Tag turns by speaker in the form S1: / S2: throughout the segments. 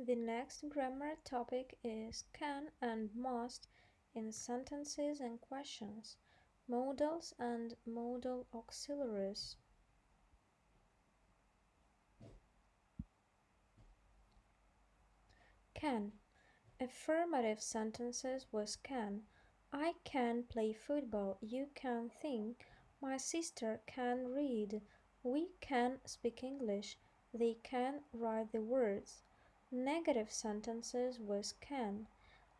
S1: The next grammar topic is can and must in sentences and questions, modals and modal auxiliaries. Can. Affirmative sentences was can. I can play football. You can think. My sister can read. We can speak English. They can write the words. Negative sentences with can.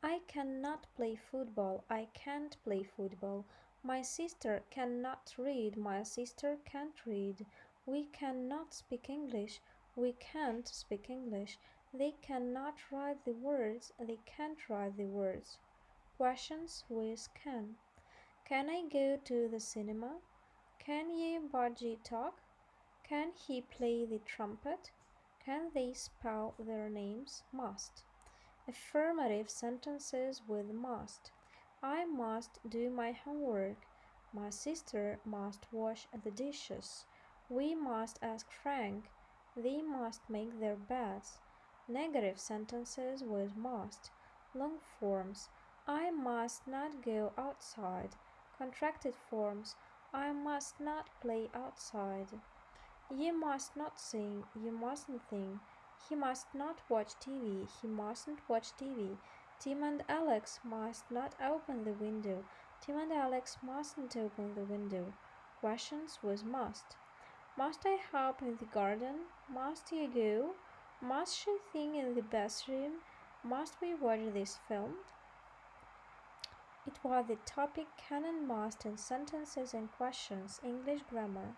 S1: I cannot play football. I can't play football. My sister cannot read. My sister can't read. We cannot speak English. We can't speak English. They cannot write the words. They can't write the words. Questions with can. Can I go to the cinema? Can ye Budgie talk? Can he play the trumpet? Can they spell their names? Must. Affirmative sentences with must. I must do my homework. My sister must wash the dishes. We must ask Frank. They must make their beds. Negative sentences with must. Long forms. I must not go outside. Contracted forms. I must not play outside. You must not sing. You mustn't sing. He must not watch TV. He mustn't watch TV. Tim and Alex must not open the window. Tim and Alex mustn't open the window. Questions with must. Must I help in the garden? Must you go? Must she sing in the bathroom? Must we watch this film? It was the topic can and must in sentences and questions, English grammar.